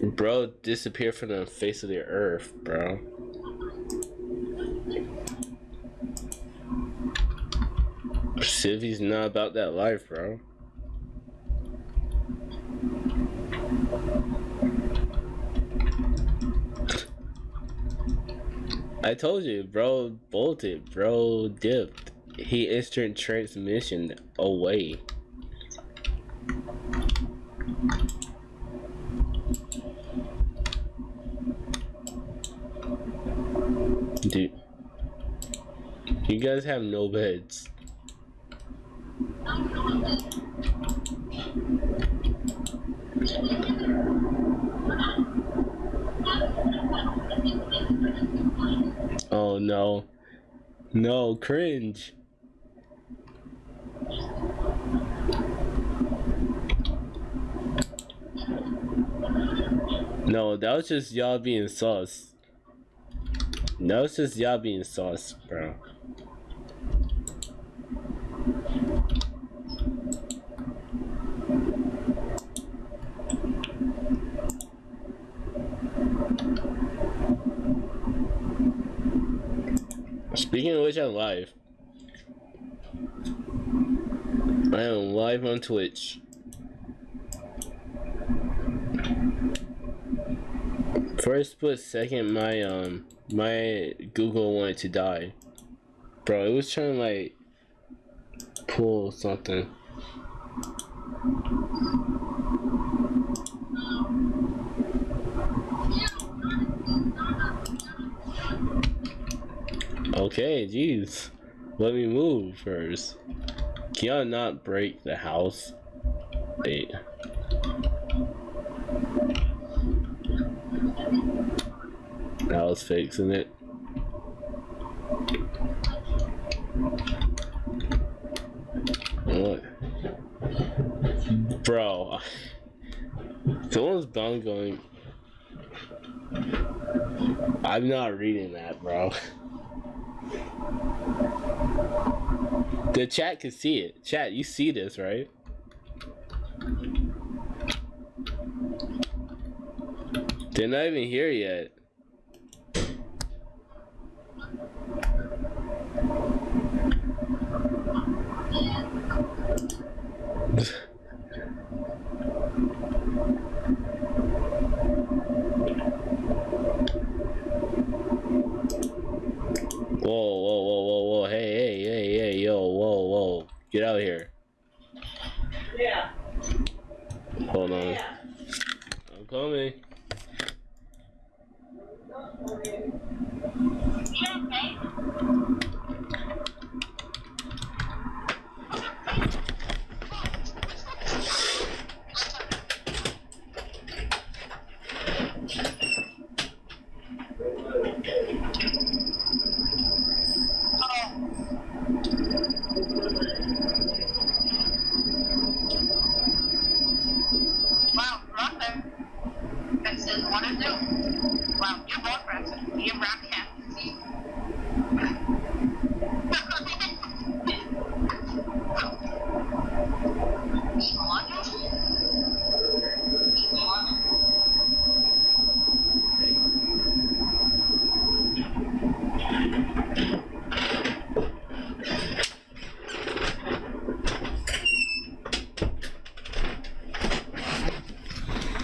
Bro disappeared from the face of the earth, bro. Sylvie's not about that life, bro. I told you, bro bolted, bro dipped. He instant transmission away. Dude. You guys have no beds. Oh no. No, cringe. No, that was just y'all being sus. That was just y'all being sus, bro. Speaking of which, I'm live. I am live on Twitch. First split second, my um, my Google wanted to die. Bro, it was trying like pull something. Okay, jeez. Let me move first. Can y'all not break the house? Wait. I was fixing it. What? Bro. Someone's bum going. I'm not reading that, bro. The chat can see it. Chat, you see this, right? They're not even here yet. Whoa, whoa, whoa, whoa, whoa, hey, hey, hey, hey, yo, whoa, whoa. Get out of here. Yeah. Hold on. Yeah. I'm coming. Wow, brother. That says what to do. Wow, you're both present. You're broadcast.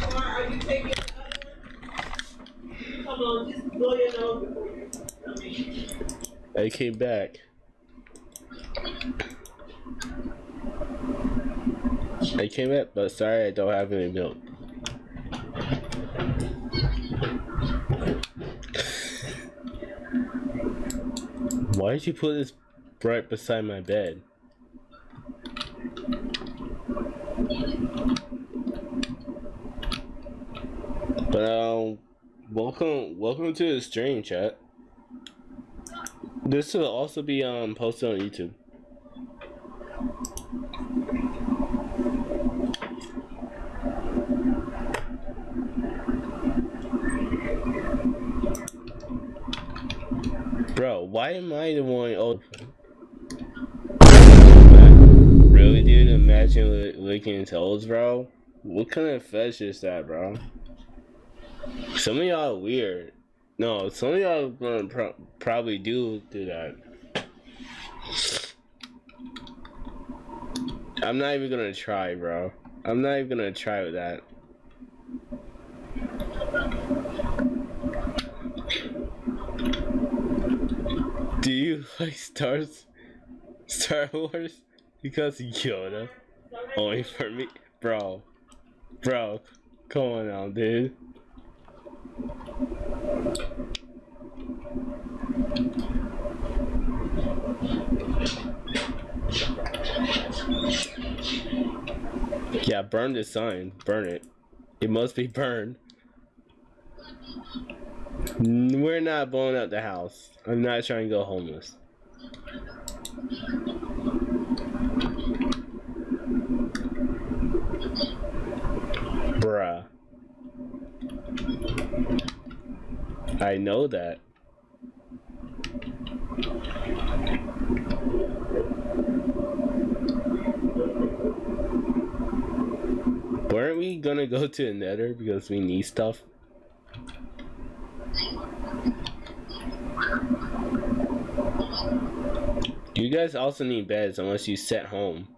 Come on, are you taking the other one? Come on, just blow your nose before you come in. I came back. I came up, but sorry I don't have any milk. Why did you put this right beside my bed? But um, welcome, welcome to the stream, chat. This will also be um posted on YouTube. Bro, why am I the one? Oh, really, dude? Imagine li- licking toes, bro. What kind of fetish is that, bro? Some of y'all weird. No, some of y'all gonna pro- probably do do that. I'm not even gonna try, bro. I'm not even gonna try with that. Do you like Stars, Star Wars? Because Yoda, only for me, bro, bro. Come on now, dude. Yeah, burn the sign. Burn it. It must be burned. We're not blowing up the house. I'm not trying to go homeless. Bruh. I know that. Weren't we gonna go to the nether because we need stuff? You guys also need beds unless you set home.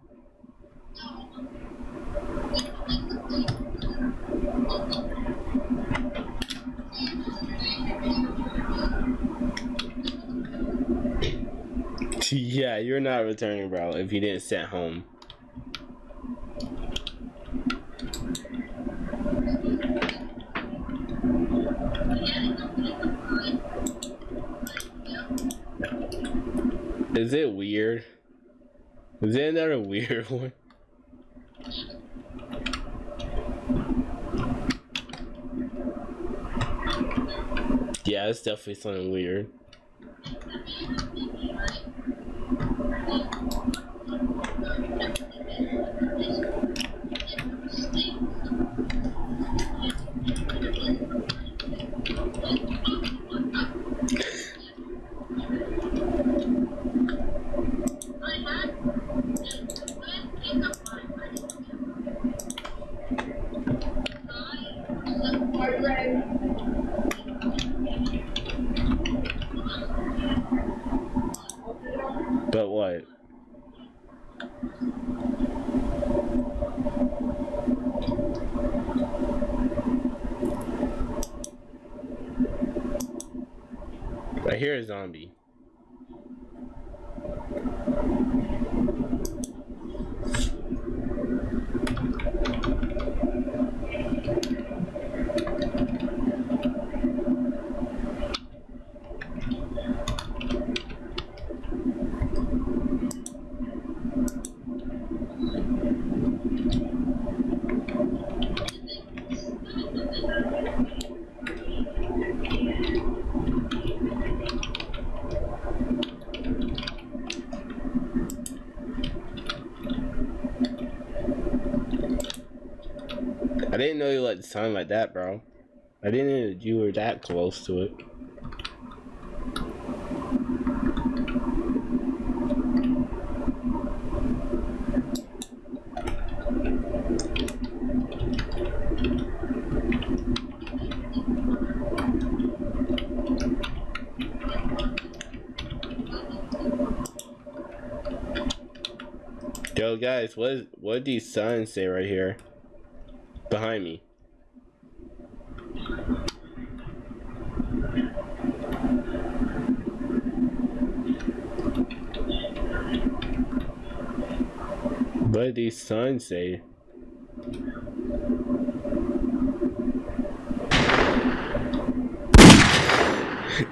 Yeah, you're not returning, bro, if you didn't set home. Is it weird? Is it another weird one? Yeah, it's definitely something weird. But what? I hear a zombie. I let it sound like that, bro. I didn't know you were that close to it. Yo, guys, what is, what do these signs say right here? Behind me. What do these signs say?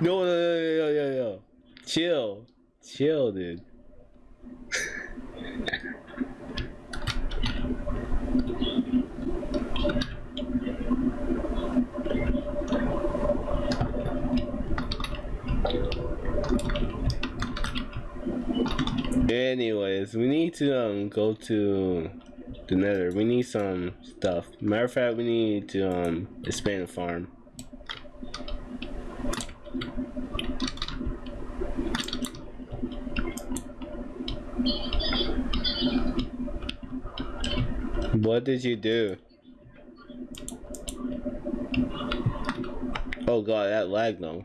No, no, no, no, no, no. Chill. Chill, dude. Anyways, we need to um go to the nether. We need some stuff. Matter of fact, we need to um expand the farm. What did you do? Oh god, that lag though.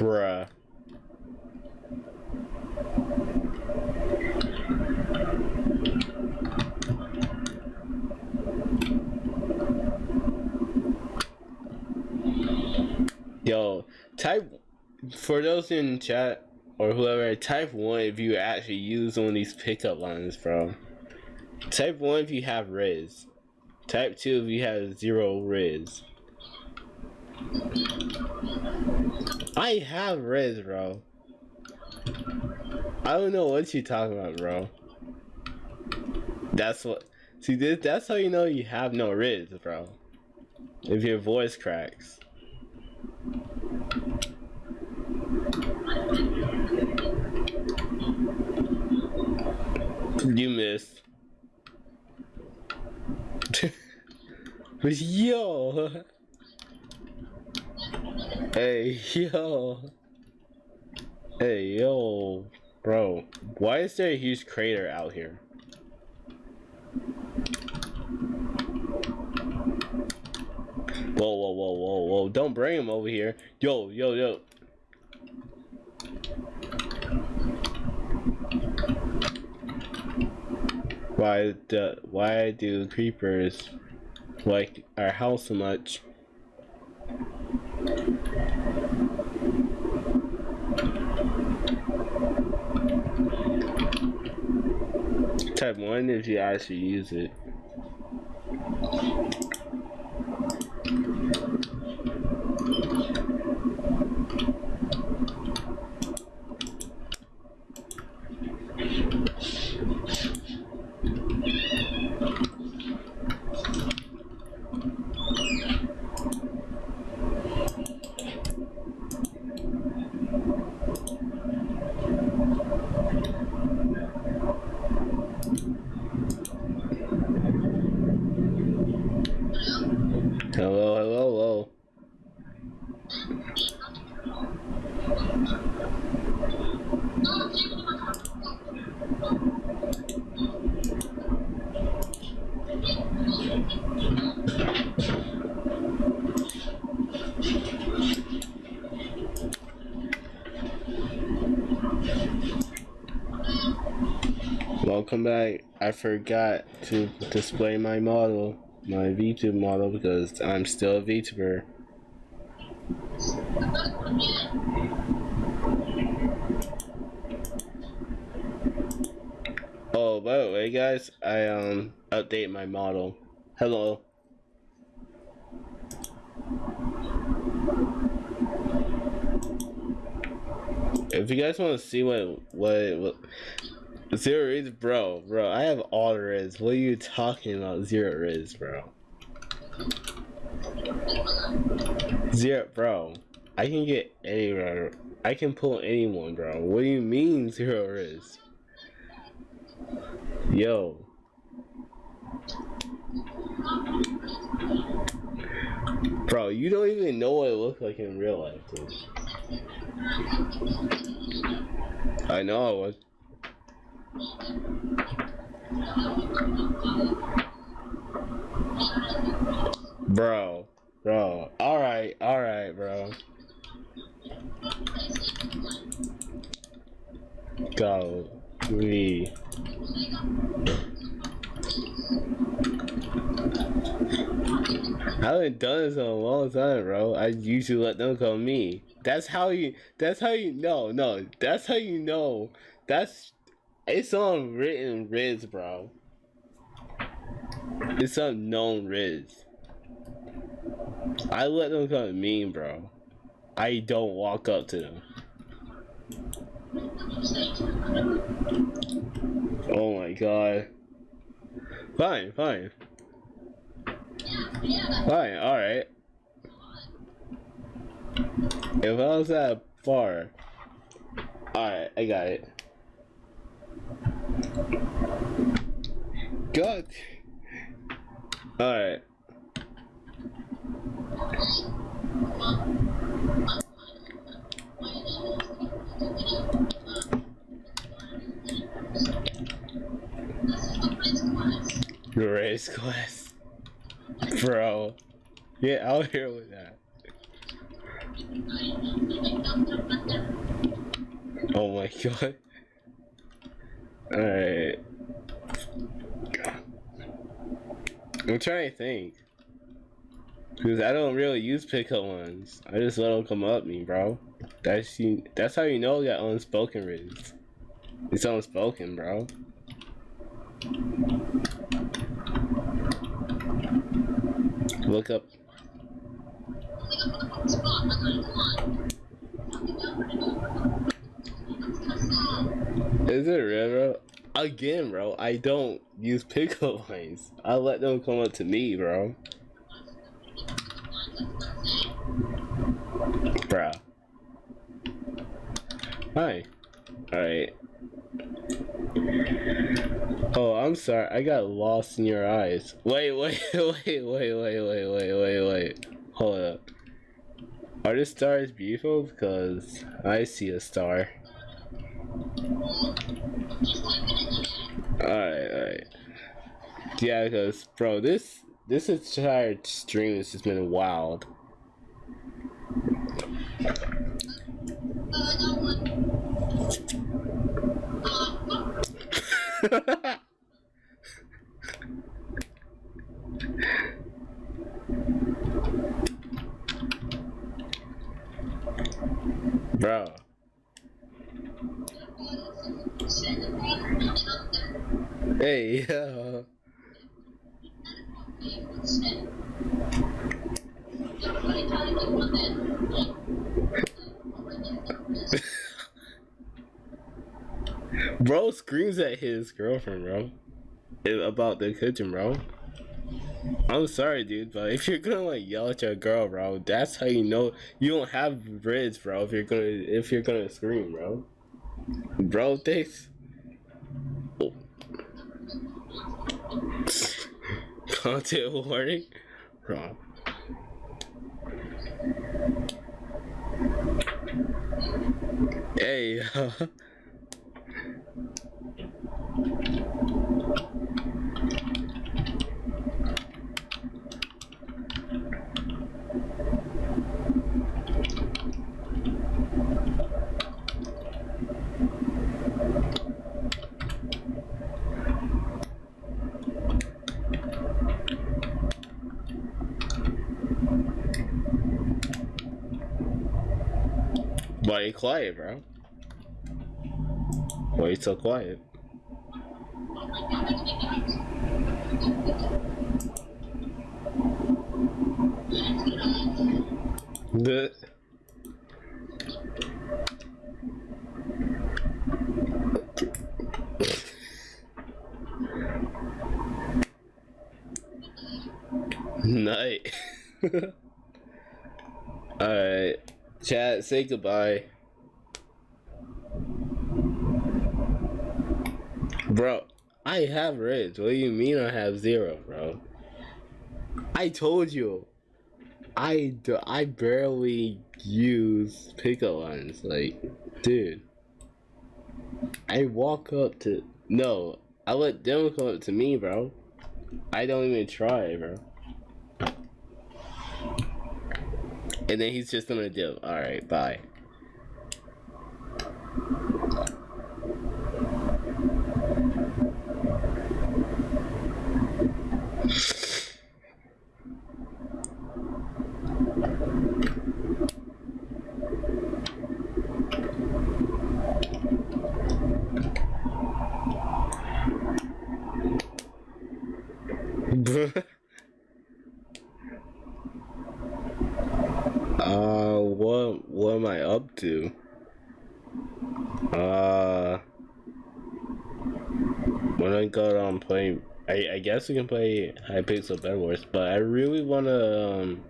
Bruh. Yo, type for those in chat or whoever, type one if you actually use one of these pickup lines, bro. Type one if you have Riz. Type two if you have zero Riz. I have Riz, bro. I don't know what you talking about, bro. That's what. See, this. That's how you know you have no Riz, bro. If your voice cracks. You missed. yo. Hey, yo. Hey, yo. Bro, why is there a huge crater out here? Whoa, whoa, whoa, whoa, whoa. Don't bring him over here. Yo, yo, yo. Why the why do creepers like our house so much? Type one if you actually use it. Hello, hello, hello. Welcome back. I forgot to display my model, my VTuber model, because I'm still a VTuber. Oh, by the way, guys, I um update my model. Hello. If you guys want to see what what what zero riz, bro, bro, I have all the riz. What are you talking about, zero riz, bro? Zero, bro. I can get anywhere. I can pull anyone, bro. What do you mean zero riz? Yo. Bro, you don't even know what it looks like in real life, dude. I know I was. Bro, bro. Alright, alright, bro. Go. Me. I haven't done this in a long time, bro. I usually let them call me. That's how you. That's how you know. No, that's how you know. That's. It's on written Riz, bro. It's on known Riz. I let them call mean, bro. I don't walk up to them. Oh my god. Fine, fine. Fine, alright. If I was that far. Alright, I got it. God. Alright. Grace class, Bro. Get out here with that. Oh my god. Alright. I'm trying to think. Cause I don't really use pickup ones. I just let them come up me, bro. That's you. That's how you know that unspoken Riz. It's unspoken, bro. Look up. Is it real, bro? Again, bro, I don't use pickup lines. I let them come up to me, bro. Bro. Hi. Alright. Oh, I'm sorry. I got lost in your eyes. Wait, wait, wait, wait, wait, wait, wait, wait, wait. Hold up. Are the stars beautiful? Because I see a star. Alright, alright. Yeah, because, bro, this this entire stream has just been wild. Bro. Hey, yo. bro screams at his girlfriend, bro. i- About the kitchen, bro. I'm sorry, dude, but if you're gonna like yell at your girl, bro, that's how you know you don't have riz, bro. If you're gonna if you're gonna scream, bro. Bro, thanks. Cocktail warning? Wrong. Hey. quiet, bro? Why you so quiet? The night. Alright. Chat, say goodbye. Bro, I have Ridge. What do you mean I have zero, bro? I told you. I do, I barely use pickup lines. Like, dude. I walk up to no. I let them come up to me, bro. I don't even try, bro. And then he's just gonna do. All right, bye. Uh, what what am I up to? Uh, when I got on playing, I I guess we can play Hypixel Bed Wars, but I really wanna um,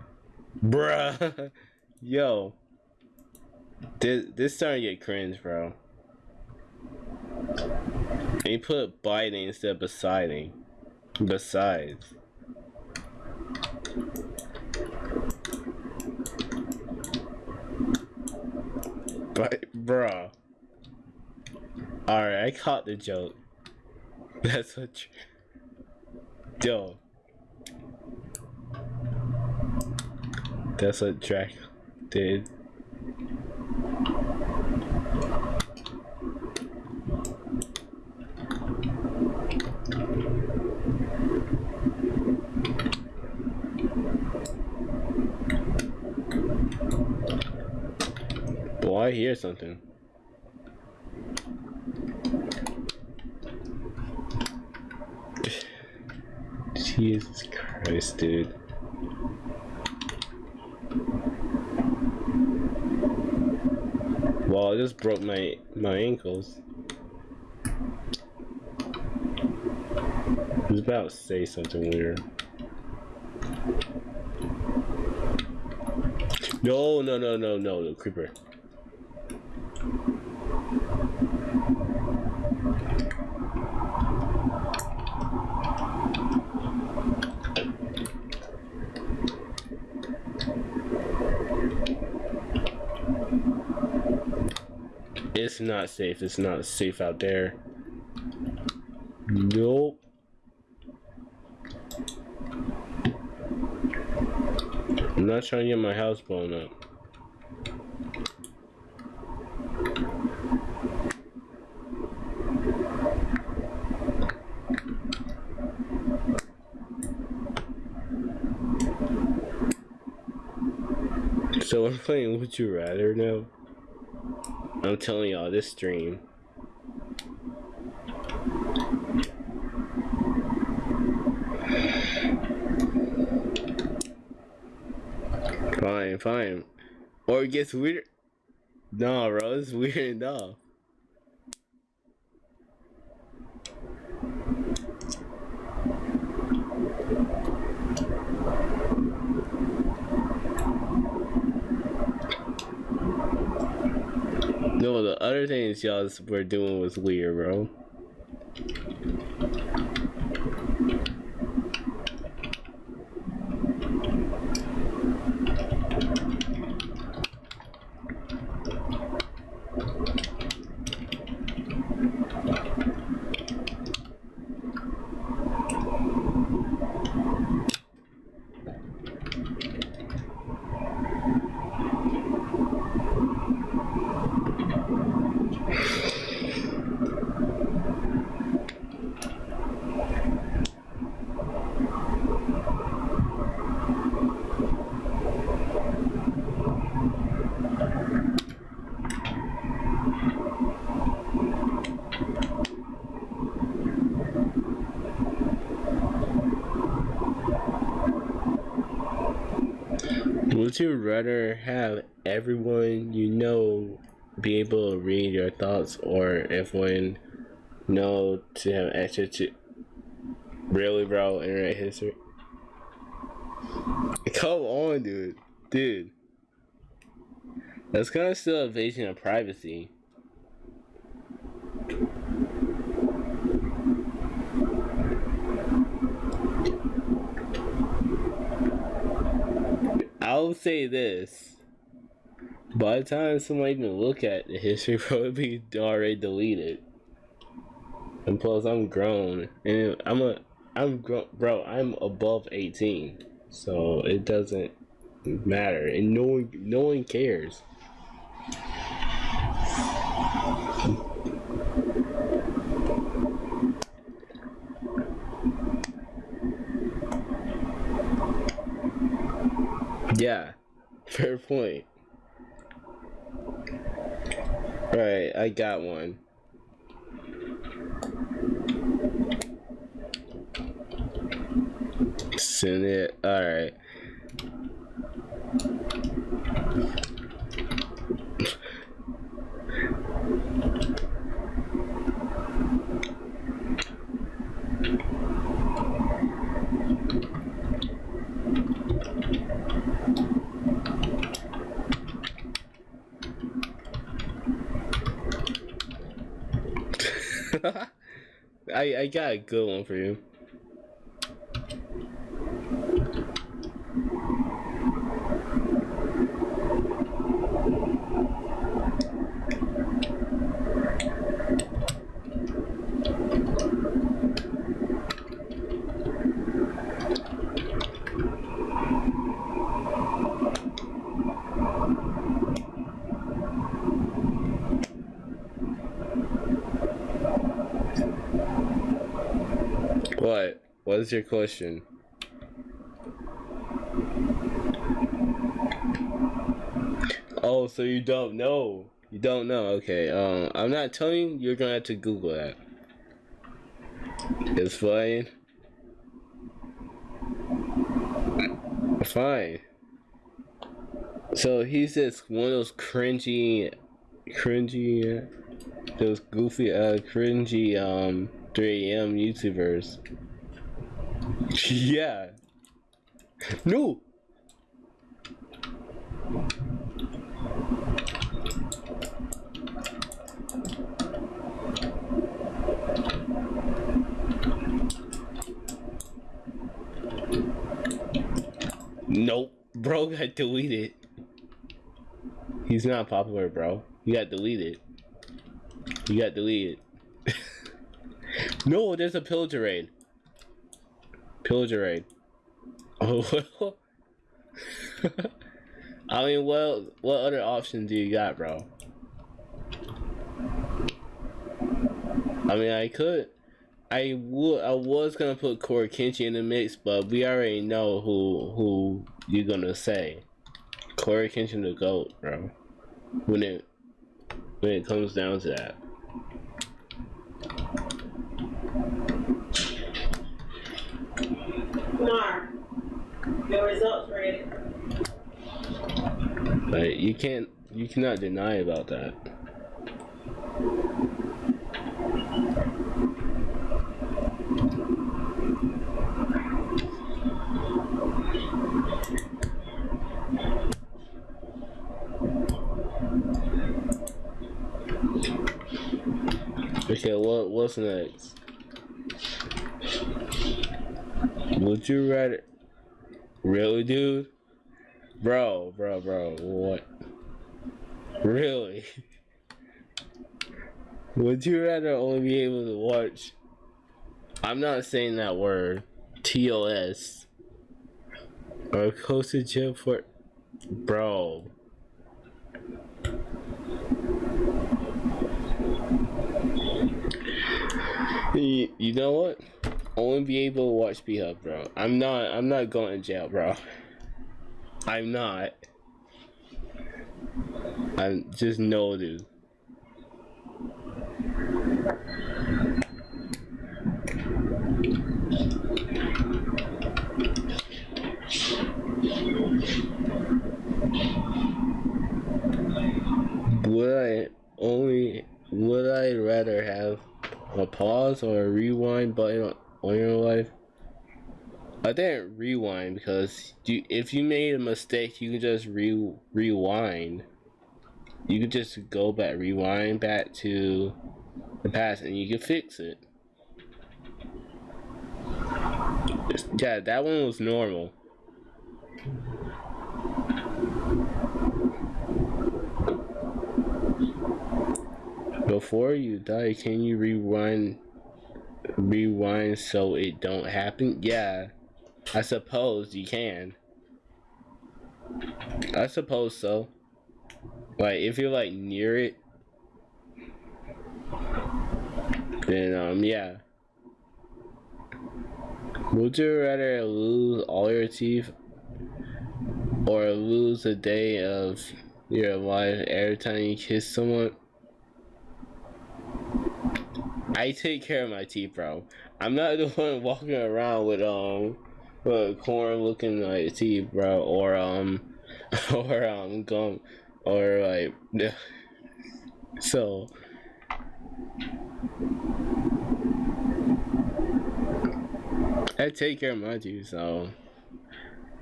bruh, yo, this this starting to get cringe, bro. And you put biting instead of Poseidon. Besides. But, bruh. Alright, I caught the joke. That's what. Yo. That's what Drac did. Well, I hear something. Jesus Christ, dude. Well, I just broke my my ankles. I was about to say something weird. No, no, no, no, no, the creeper. It's not safe. It's not safe out there. Nope. I'm not trying to get my house blown up. So we're playing Would You Rather now? I'm telling y'all, this stream. Fine, fine. Or it gets weird. No, bro, it's weird enough. No, the other things y'all were doing was weird, bro. Would you rather have everyone you know be able to read your thoughts or everyone know have to really bro internet history? Come on, dude. Dude. That's kind of still invasion of privacy. I'll say this. By the time somebody even look at the history, probably already deleted. And plus, I'm grown, and I'm a, I'm grown, bro. I'm above 18, so it doesn't matter, and no one, no one cares. Yeah, fair point. All right, I got one. Send it. Alright. I I got a good one for you. What's your question? Oh, so you don't know? You don't know? Okay. Um, I'm not telling you. You're gonna have to Google that. It's fine. Fine. So he's just one of those cringy, cringy, those goofy, uh, cringy, um, 3 a.m. YouTubers. Yeah. No. Nope. Bro got deleted. He's not popular, bro. You got deleted. You got deleted. no, there's a pillager raid. Pillager raid. Oh, well. I mean, well, what other option do you got, bro? I mean, I could. I would. I was gonna put Cory Kenshin in the mix, but we already know who who you're gonna say. Cory Kenshin the goat, bro. When it when it comes down to that. Kumar, your results ready. Like you can't you cannot deny about that. Okay, what what's next? Would you rather really dude? Bro, bro, bro, what? Really? Would you rather only be able to watch? I'm not saying that word. TOS. Or close to jail for. Bro. You, you know what? Only be able to watch B Hub, bro. I'm not. I'm not going to jail, bro. I'm not. I'm just no, dude. Would I only would I rather have a pause or a rewind button on your life? I didn't rewind because if you made a mistake, you can just re rewind. You can just go back, rewind back to the past, and you can fix it. Yeah, that one was normal. Before you die, can you rewind? Rewind so it don't happen? Yeah. I suppose you can. I suppose so. Like if you're like near it, then um yeah. Would you rather lose all your teeth or lose a day of your life every time you kiss someone? I take care of my teeth, bro. I'm not the one walking around with um with corn looking like teeth, bro, or um or um gum or like yeah. so I take care of my teeth, so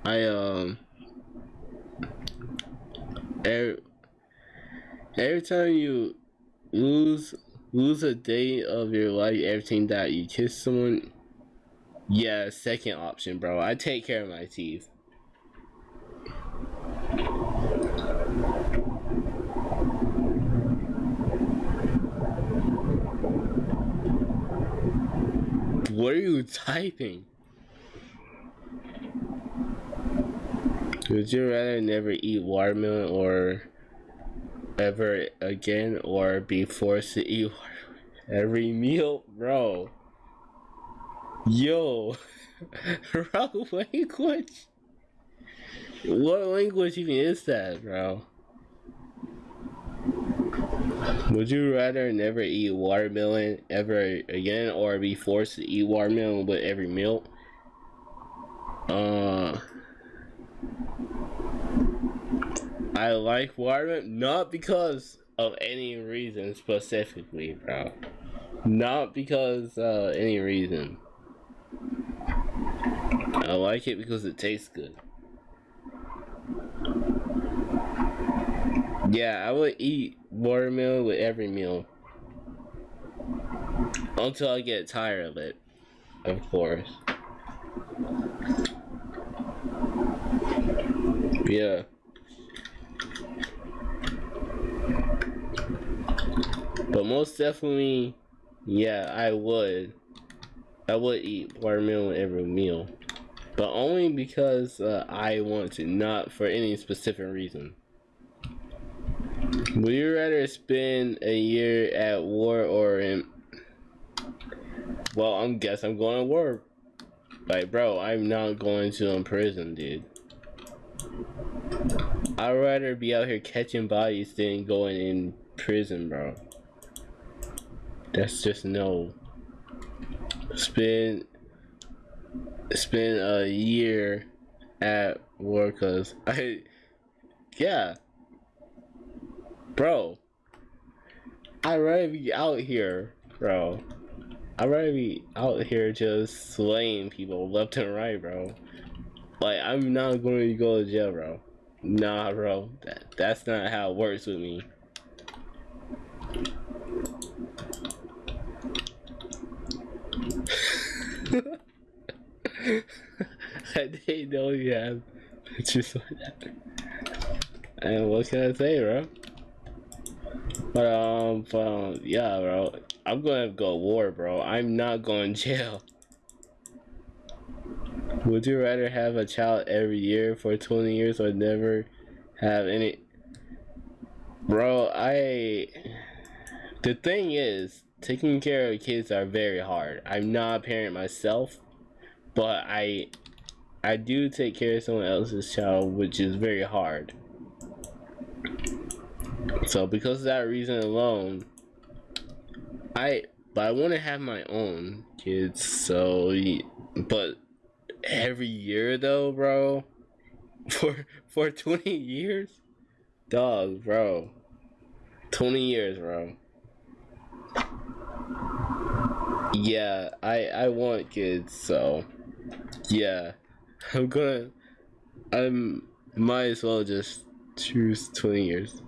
I um every, every time you lose lose a day of your life, everything that you kiss someone, yeah, second option, bro. I take care of my teeth. What are you typing? Would you rather never eat watermelon or ever again or be forced to eat every meal? Bro. Yo. bro, language? What language even is that, bro? Would you rather never eat watermelon ever again or be forced to eat watermelon with every meal? Uh, I like watermelon not because of any reason specifically, bro. Not because uh, any reason. I like it because it tastes good. Yeah, I would eat watermelon with every meal. Until I get tired of it. Of course. Yeah. But most definitely, yeah, I would. I would eat watermelon every meal. But only because uh, I want to, not for any specific reason. Would you rather spend a year at war or in... Well, I'm guess I'm going to war. Like, bro, I'm not going to in prison, dude. I'd rather be out here catching bodies than going in prison, bro. That's just no. Spend spend a year at war, cause I, yeah, bro. I'd rather be out here, bro. I'd rather be out here just slaying people left and right, bro. Like I'm not going to go to jail, bro. Nah, bro. That that's not how it works with me. I didn't know you had pictures like that. And what can I say, bro? But um, but, um, yeah, bro. I'm gonna go war, bro. I'm not going to jail. Would you rather have a child every year for 20 years or never have any? Bro, I. The thing is, taking care of kids are very hard. I'm not a parent myself, but I I do take care of someone else's child, which is very hard. So because of that reason alone, I but I want to have my own kids. So, but every year though, bro, for for 20 years, dog, bro, 20 years, bro. Yeah, I I want kids, so yeah, I'm gonna. I'm might as well just choose 20 years.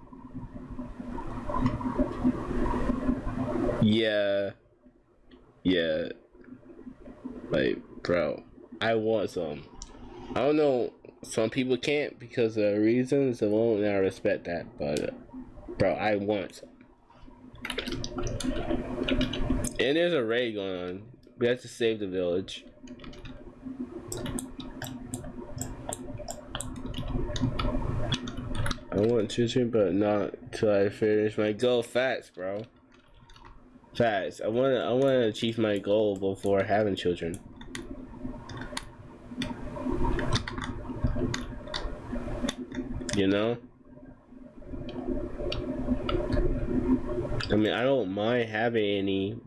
Yeah, yeah, like bro, I want some. I don't know. Some people can't because of reasons alone, and I respect that. But, bro, I want some. And there's a raid going on. We have to save the village. I want to children, but not till I finish my goal. Facts, bro. Facts. I want to. I want to achieve my goal before having children. You know. I mean, I don't mind having any,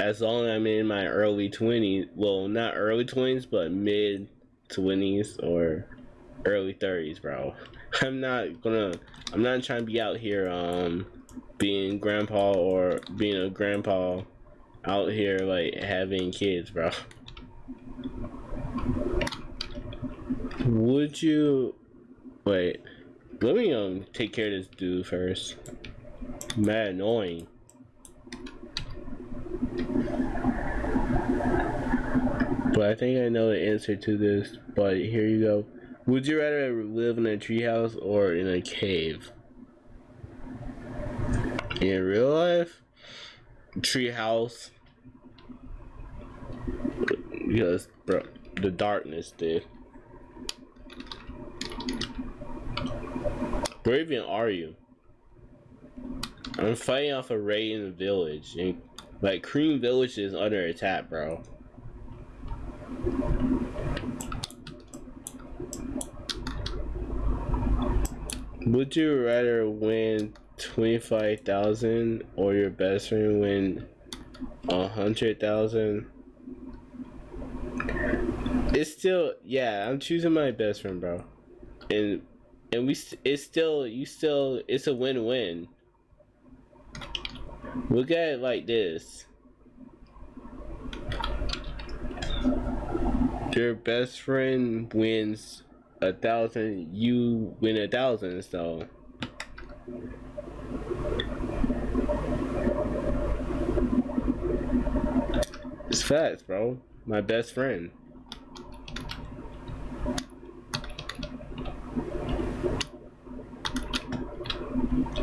as long as I'm in my early 20s. Well, not early 20s, but mid 20s or early 30s, bro. I'm not gonna. I'm not trying to be out here, um, being grandpa or being a grandpa out here like having kids, bro. Would you wait? Let me um take care of this dude first. Mad annoying. But I think I know the answer to this. But here you go. Would you rather live in a treehouse or in a cave? In real life, treehouse. Because, bro, the darkness, dude. Where even are you? I'm fighting off a raid in the village. And, like, Cream Village is under attack, bro. Would you rather win 25,000 or your best friend win 100,000? It's still yeah, I'm choosing my best friend, bro. And and we it's still you still it's a win-win. Look at it like this. Your best friend wins a thousand, you win a thousand, so. It's facts, bro. My best friend.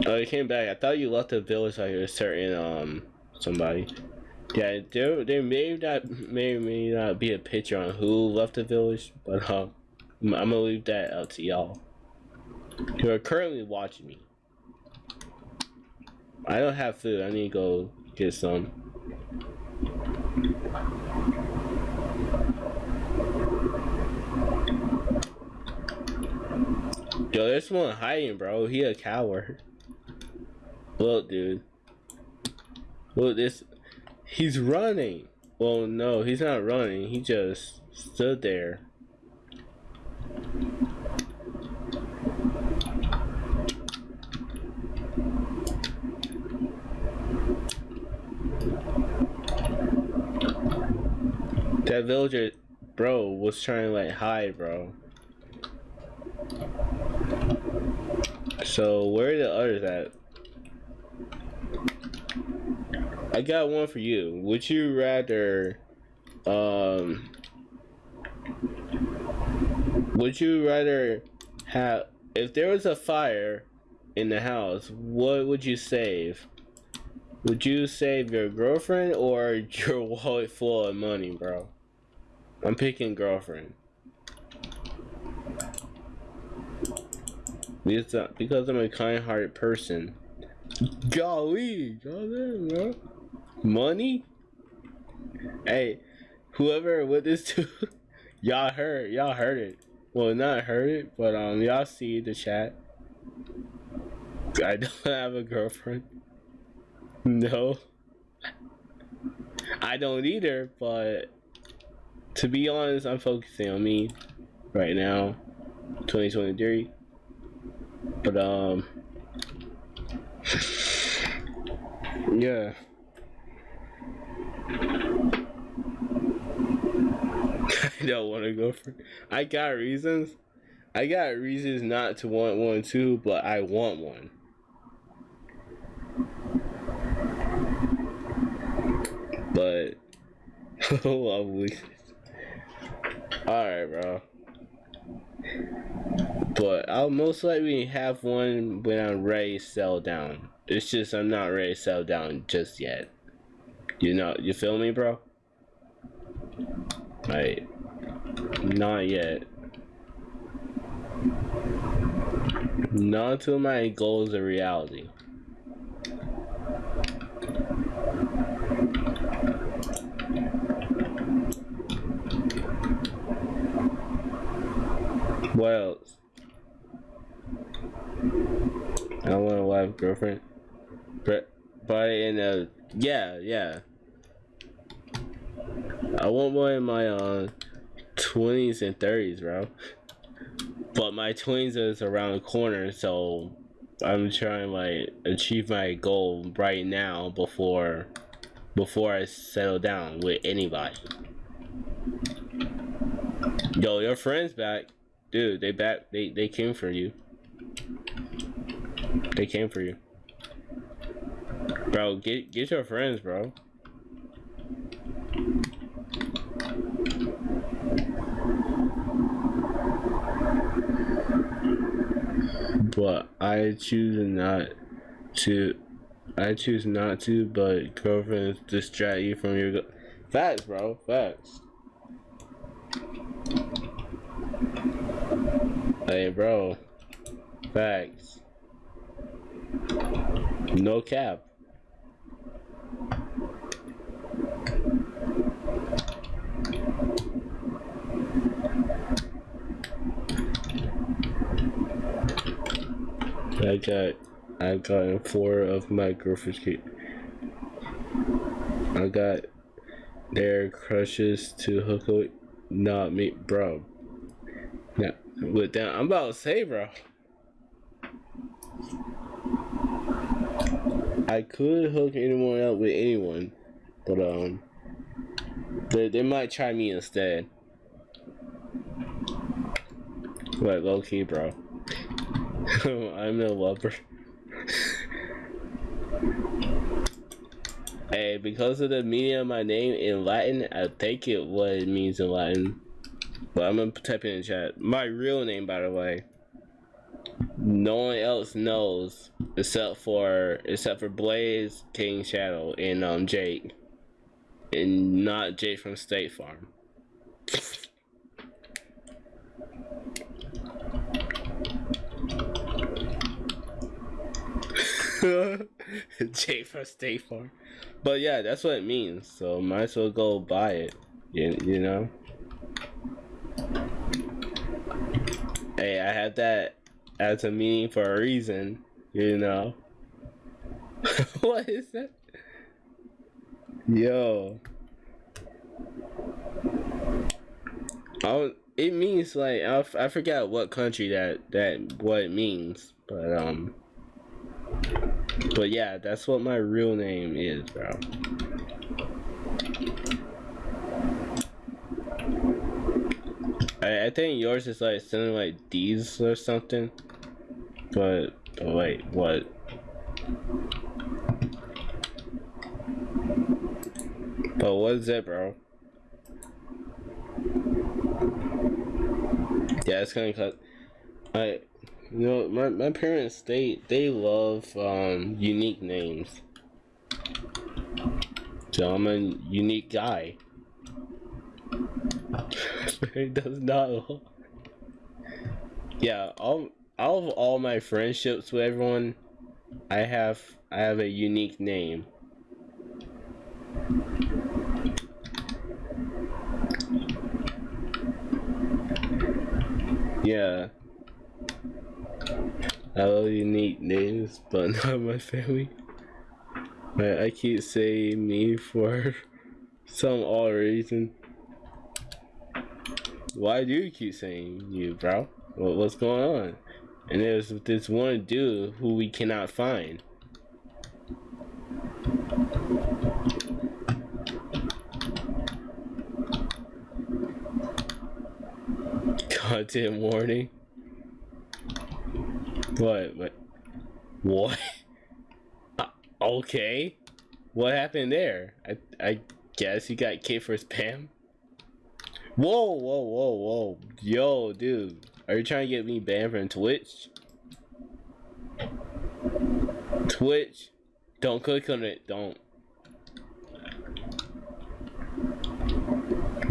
Oh, you came back. I thought you left the village like a certain um somebody. Yeah, there there may not may may not be a picture on who left the village, but um, I'm gonna leave that out to y'all. Who are currently watching me. I don't have food. I need to go get some. Yo, there's one hiding, bro. He a coward. Look, dude. Look, this. He's running. Well, no, he's not running. He just stood there. That villager, bro, was trying to like hide, bro. So where are the others at? I got one for you. Would you rather, um, would you rather have if there was a fire in the house? What would you save? Would you save your girlfriend or your wallet full of money, bro? I'm picking girlfriend. Because, because I'm a kind-hearted person. Golly, golly, bro. Money? Hey, whoever with this to, y'all heard, y'all heard it. Well, not heard it, but um, y'all see the chat. I don't have a girlfriend. No. I don't either, but to be honest, I'm focusing on me right now, 2023. But um, yeah. I don't want to go for. I got reasons. I got reasons not to want one too, but I want one. But oh, Alright, bro. But I'll most likely have one when I'm ready to sell down. It's just I'm not ready to sell down just yet. You know, you feel me, bro? Right. Not yet. Not until my goals are reality. What else? I want a wife, girlfriend. But, but in a, yeah, yeah. I want one in my uh, 20s and 30s, bro. But my 20s is around the corner, so I'm trying to like achieve my goal right now before before I settle down with anybody. Yo, your friend's back. Dude, they back they they came for you. They came for you. Bro, get get your friends, bro. But I choose not to. I choose not to, but girlfriends distract you from your. Facts, bro. Facts. Hey, bro. Facts. No cap. I got I got four of my girlfriend's kid. I got their crushes to hook up not me bro. Now with that I'm about to say bro. I could hook anyone up with anyone, but um they, they might try me instead. Like low key bro. I'm a lover. hey, because of the meaning of my name in Latin, I take it what it means in Latin. But I'm gonna type it in chat. My real name, by the way. No one else knows except for except for Blaze, King Shadow, and um Jake, and not Jake from State Farm. J for State Farm. But yeah, that's what it means. So might as well go buy it. You, you know? Hey, I had that as a meaning for a reason. You know? what is that? Yo. Oh, it means like I, I forgot what country that that what it means, but um but yeah, that's what my real name is, bro. I, I think yours is like something like D's or something. But, wait, what? But what is it, bro? Yeah, it's kind of cut. I you know, my, my parents they they love um, unique names. So I'm a unique guy. it does not. Yeah, all of all my friendships with everyone, I have I have a unique name. Yeah. I love unique names, but not my family. But I keep saying me for some odd reason. Why do you keep saying you, bro? What, what's going on? And there's this one dude who we cannot find. Content warning. What? What? What? Uh, okay. What happened there? I I guess you got kicked for spam. Whoa, whoa, whoa, whoa. Yo, dude. Are you trying to get me banned from Twitch? Twitch. Don't click on it. Don't.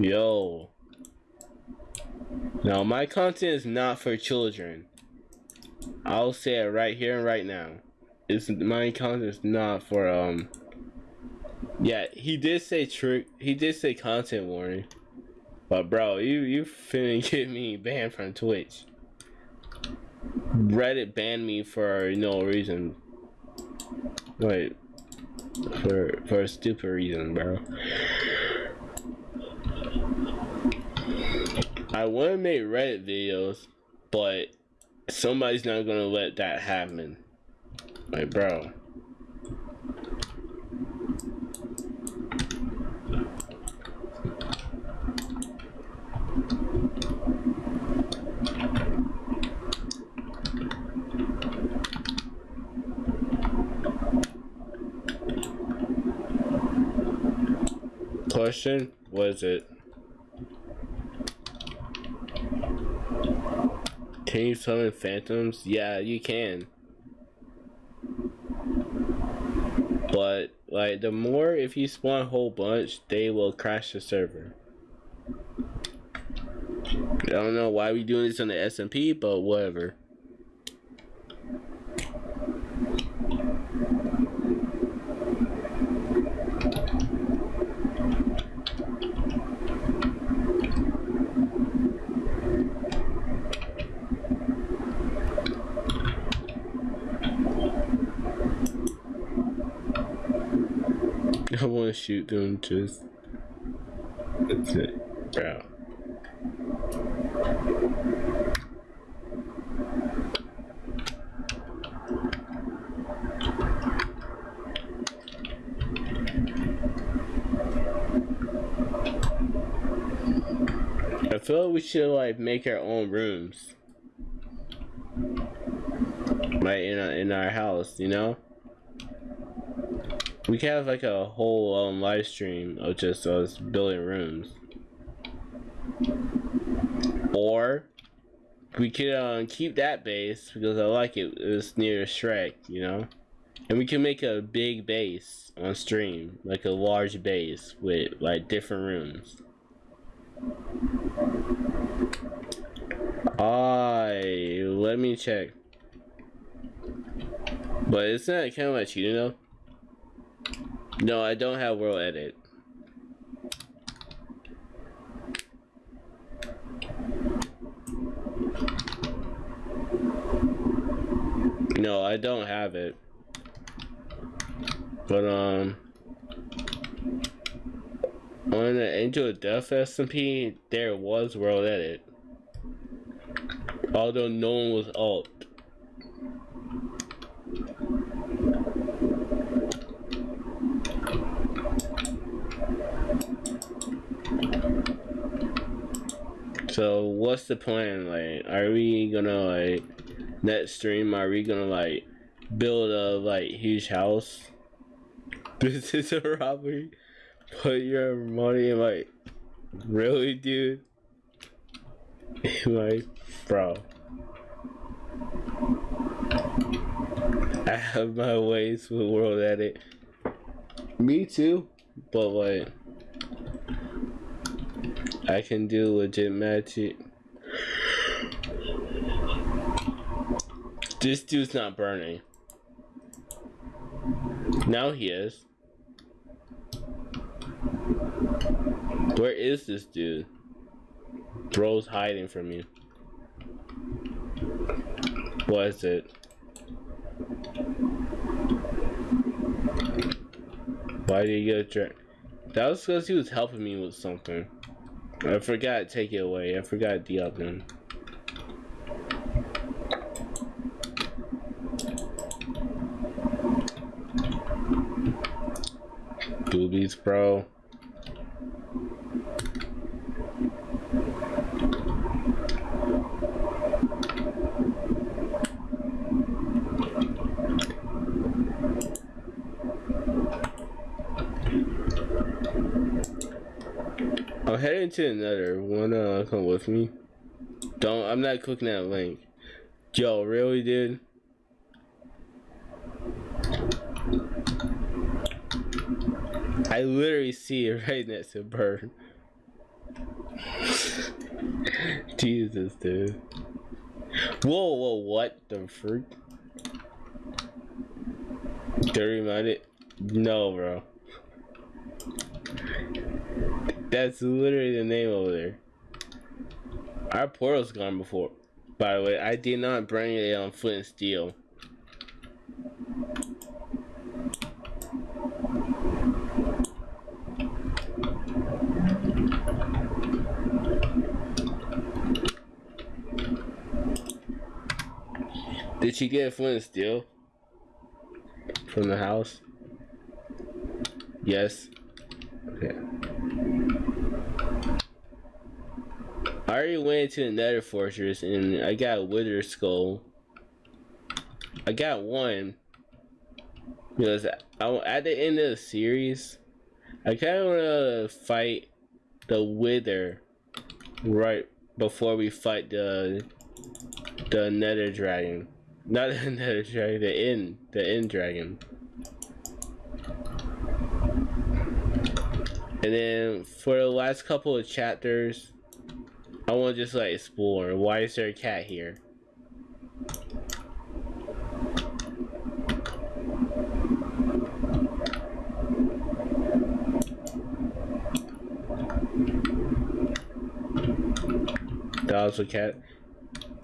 Yo. Now, my content is not for children. I'll say it right here and right now. It's my content is not for um. Yeah, he did say trick. He did say content warning, but bro, you you finna get me banned from Twitch. Reddit banned me for no reason. Wait, for for a stupid reason, bro. I want to make Reddit videos, but somebody's not gonna let that happen. Like, bro. Question? Was it? Can you summon phantoms? Yeah, you can. But, like, the more if you spawn a whole bunch, they will crash the server. I don't know why we doing this on the SMP, but whatever. I want to shoot them just. That's it, bro. I feel like we should like make our own rooms. Right in our, in our house, you know? We can have like a whole um, live stream of just us building rooms. Or we could um, keep that base because I like it. It's near Shrek, you know? And we can make a big base on stream, like a large base with like different rooms. I let me check. But it's not kind of like cheating though. No, I don't have world edit. No, I don't have it. But um on the Angel of Death SMP, there was world edit. Although no one was alt. So what's the plan? Like, are we gonna like net stream? Are we gonna like build a like huge house? This is a robbery. Put your money in like, really, dude? like, bro. I have my ways with world edit. Me too, but like. I can do legit magic. This dude's not burning. Now he is. Where is this dude? Bro's hiding from you. What is it? Why did he get drunk? That was because he was helping me with something. I forgot take it away. I forgot the oven. Boobies, bro. I'm heading to another. Wanna uh, come with me? Don't. I'm not clicking that link. Yo, really, dude? I literally see it right next to bird. Jesus, dude. Whoa, whoa, what the freak? Dirty minded? No, bro. That's literally the name over there. Our portal's gone before. By the way, I did not bring it on Flint and Steel. Did she get Flint and Steel? From the house? Yes. Okay. I already went to the Nether Fortress and I got a Wither Skull. I got one because I, at the end of the series, I kind of want to fight the Wither right before we fight the the Nether Dragon. Not the Nether Dragon, the End, the End Dragon. And then for the last couple of chapters, I want to just like explore. Why is there a cat here? Dogs or cat?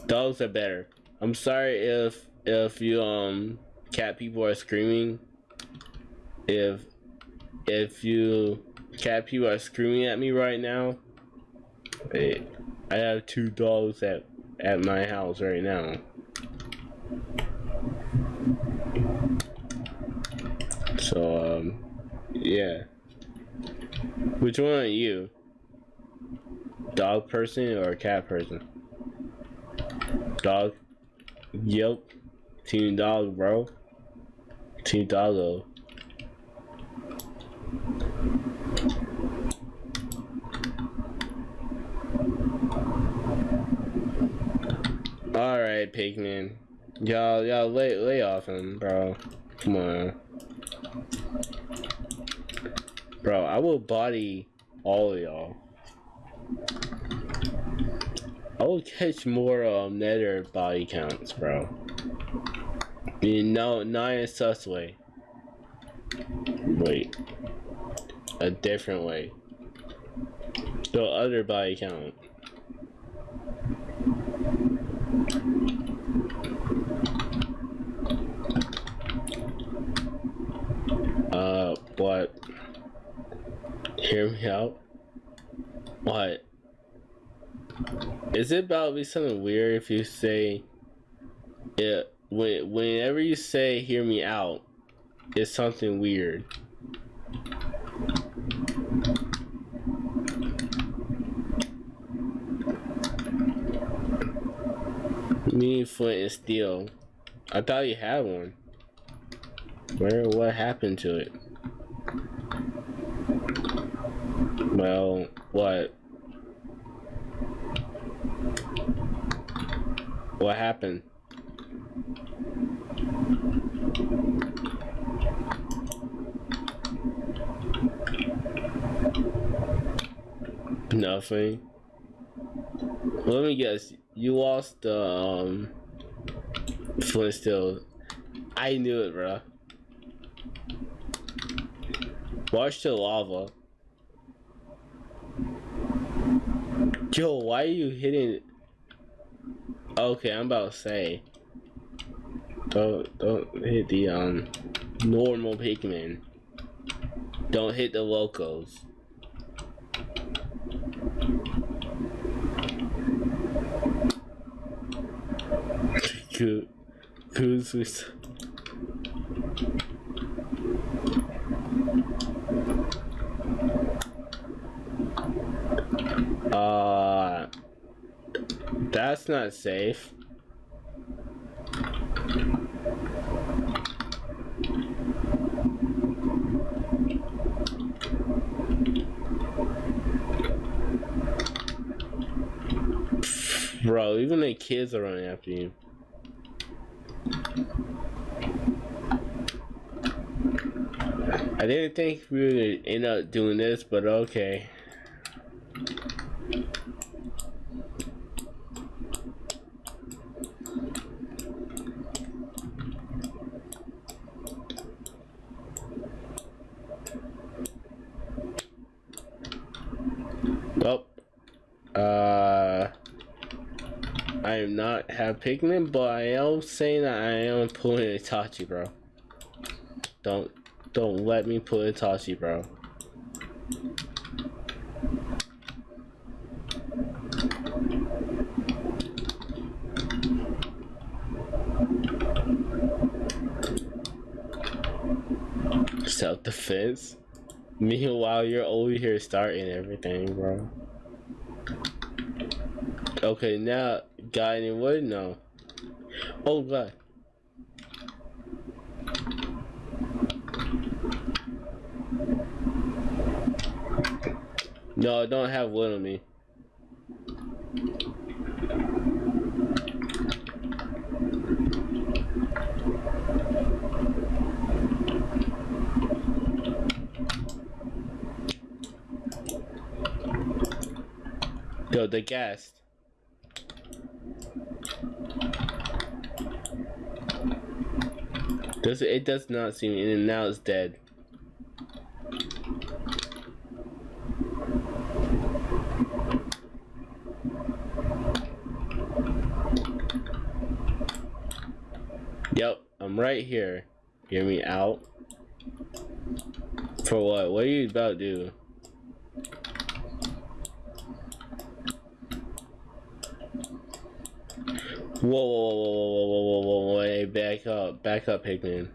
Dogs are better. I'm sorry if if you um cat people are screaming. If if you cat people are screaming at me right now, wait, I have two dogs at at my house right now. So um, yeah. Which one are you? Dog person or cat person? Dog. Yep. Team dog, bro. Team doggo. Alright, Pigman. Y'all, y'all lay, lay off him, bro. Come on. Bro, I will body all y'all. I will catch more um nether body counts, bro. You know, not in sus way. Wait. A different way. The other body count. What? Hear me out? What? Is it about to be something weird if you say it when whenever you say hear me out, it's something weird. Me, Flint, and Steel. I thought you had one. Where? What happened to it? Well, what? What happened? Nothing. Let me guess. You lost the um, Flint Steel. I knew it, bro. Watch the lava. Yo, why are you hitting? Okay, I'm about to say. Don't don't hit the um normal Pikmin. Don't hit the locals. Good. Who's Uh, that's not safe. Bro, even the kids are running after you. I didn't think we would end up doing this, but okay. Well, uh, I am not have Pikmin, but I am saying that I am pulling a Tachi, bro. Don't, don't let me pull a Tachi, bro. Self-defense? Meanwhile, you're over here starting everything, bro. Okay, now, guy any wood? No. Oh, God. No, I don't have wood on me. Yo, the gas. Does it, it does not seem and now it's dead. Yep, I'm right here. Hear me out. For what? What are you about to do? Whoa, whoa, whoa, whoa, whoa, whoa, whoa, whoa, hey, back up, back up, Hickman.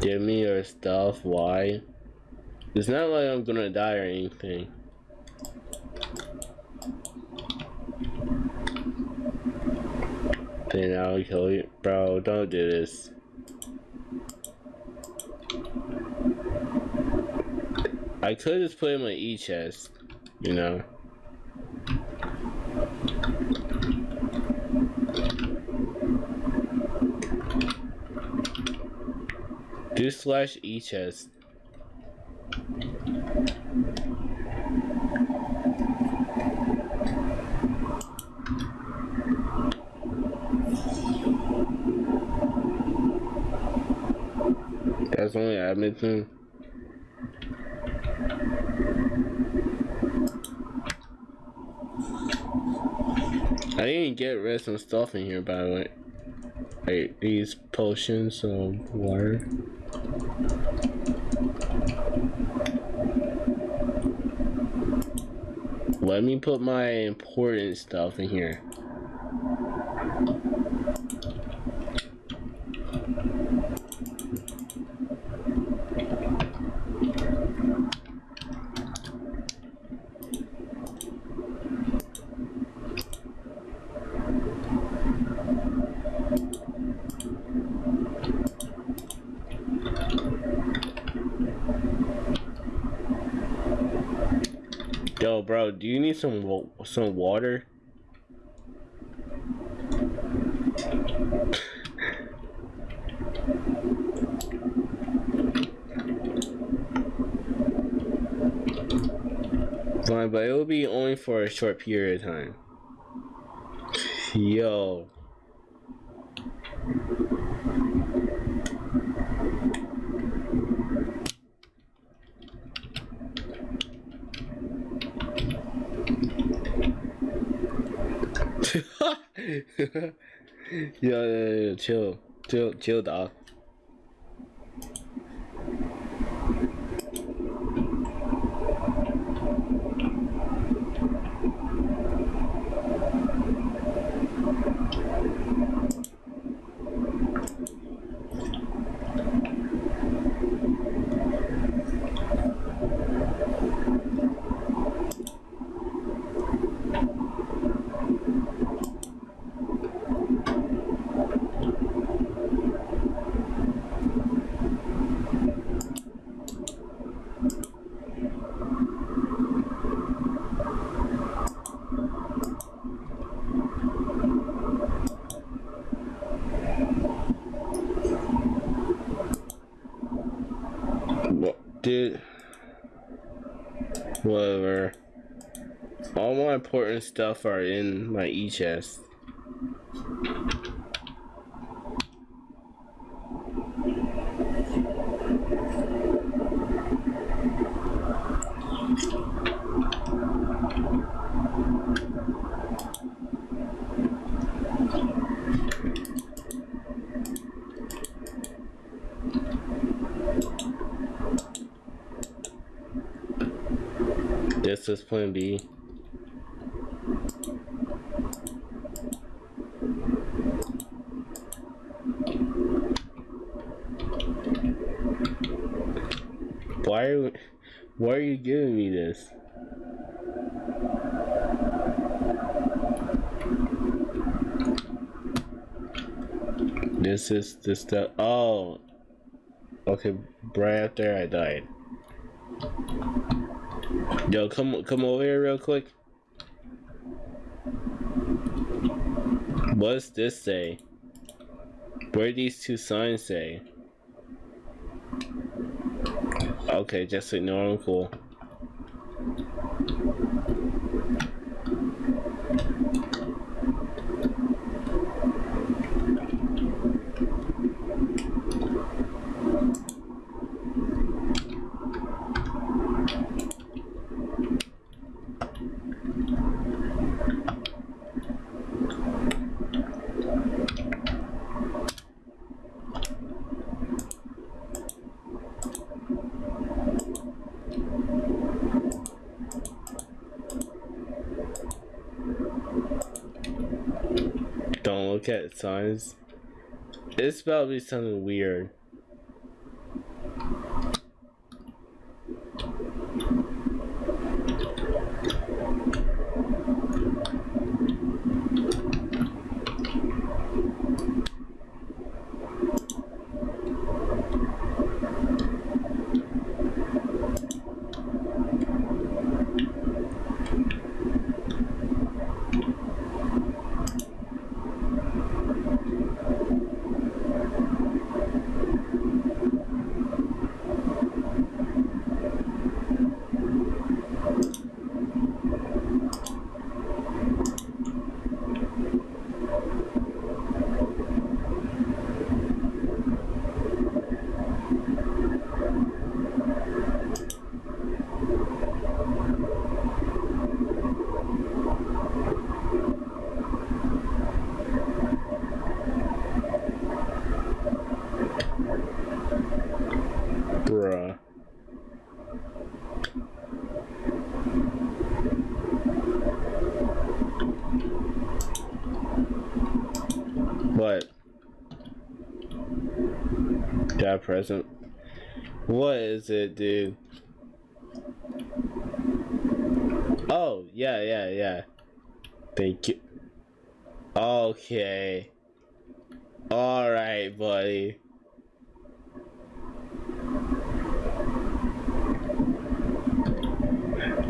Give me your stuff, why? It's not like I'm gonna die or anything. Then I'll kill you. Bro, don't do this. I could just put in my E chest, you know. Do slash E chest. That's only admin thing. I didn't get rid of some stuff in here by the way. These potions, of water. Let me put my important stuff in here. Yo, bro, do you need some some water? Fine, but it will be only for a short period of time. Yo. Yo, yo, yo, chill, chill, chill, dog. What, dude? Whatever. All stuff are in my e chest. This is plan B. Why are why are you giving me this? This is the stuff. Oh, okay. Right after I died. Yo, come come over here real quick. What's this say? Where do these two signs say? Okay, just ignore them. Cool. Look at signs. It's about to be something weird. Bruh. What? That present? What is it, dude? Oh, yeah, yeah, yeah. Thank you. Okay. Alright, buddy.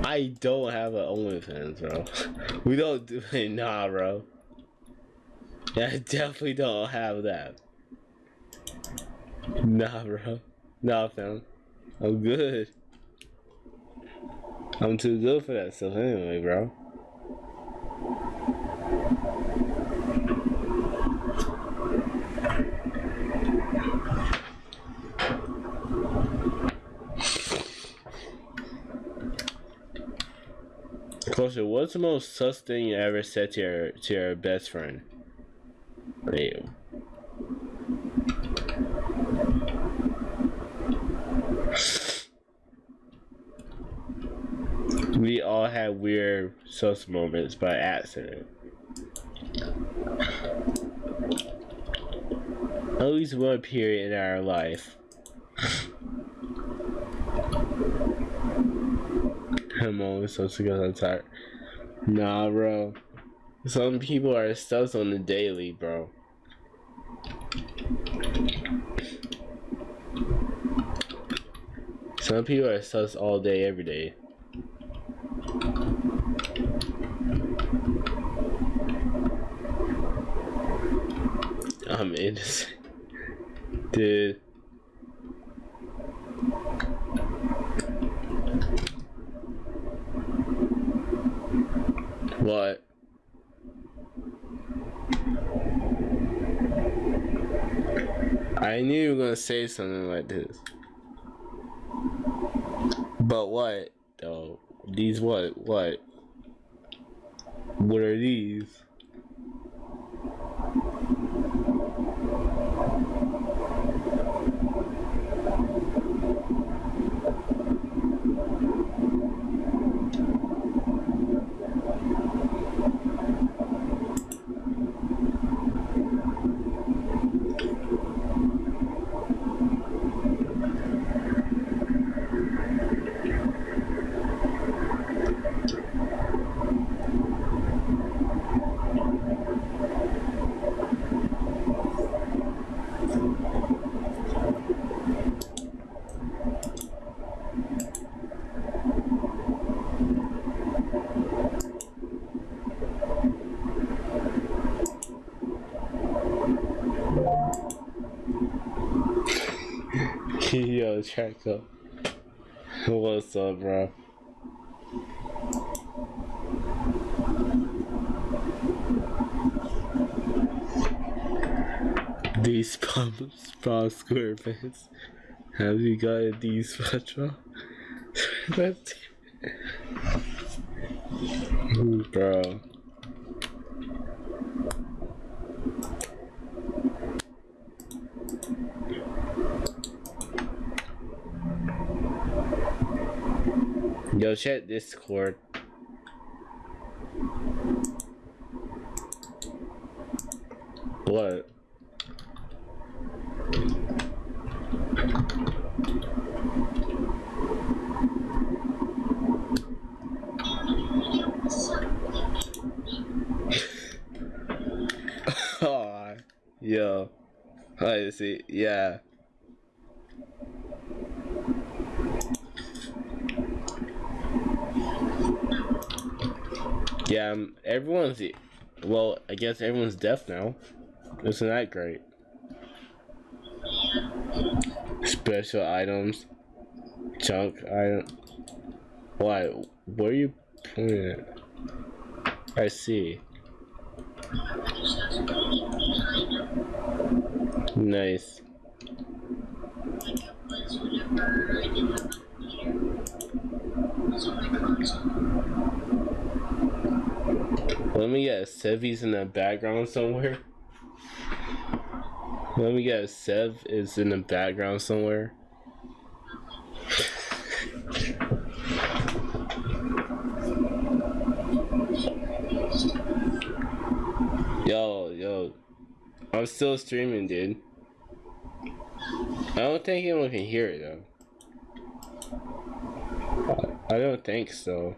I don't have an OnlyFans, bro. We don't do it, nah, bro. I definitely don't have that. Nah, bro. Nah, fam. I'm good. I'm too good for that stuff anyway, bro. Question, what's the most sus thing you ever said to your to your best friend? Wait. We all had weird sus moments by accident. At least one period in our life. I'm always so sick I'm tired. Nah, bro. Some people are sus on the daily, bro. Some people are sus all day, every day. I'm innocent. Dude. What? I knew you were gonna say something like this. But what? Though these what? What? What are these? Yo, up. What's up, bro? These pump spa square pants. Have you got these? That's bro. Yo, check Discord. What? oh, yo. I see. Yeah. Yeah, um, everyone's. Well, I guess everyone's deaf now. Isn't that great? Special items. Junk item. Why? Where are you pointing at? I see. Nice. Let me guess, Sevy's in the background somewhere. Let me guess, Sev is in the background somewhere. Yo, yo. I'm still streaming, dude. I don't think anyone can hear it, though. I don't think so.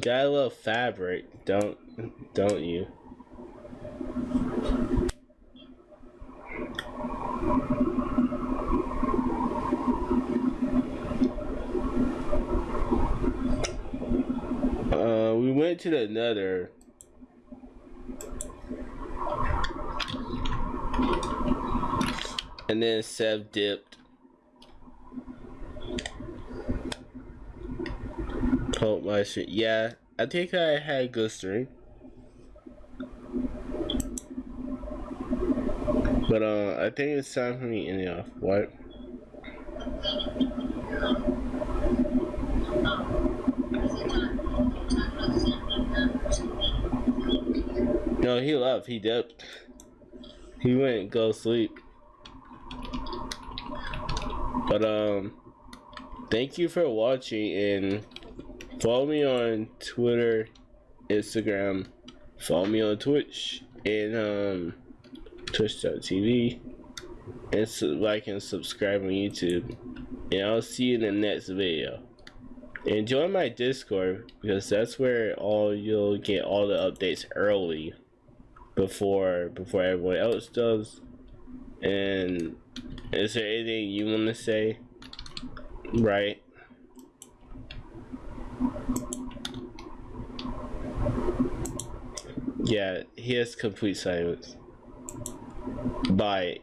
You got a little fabric, don't don't you? Uh, we went to the nether. And then Sev dipped. Hope my shit. Yeah, I think I had a good stream. But uh, I think it's time for me ending off. What? No, he left. He dipped. He went go sleep. But um, thank you for watching and follow me on Twitter, Instagram, follow me on Twitch and um twitch.tv and so like and subscribe on YouTube. And I'll see you in the next video. And join my Discord because that's where all you'll get all the updates early before before everyone else does. And is there anything you want to say? Right? Yeah, he has complete silence. Bye.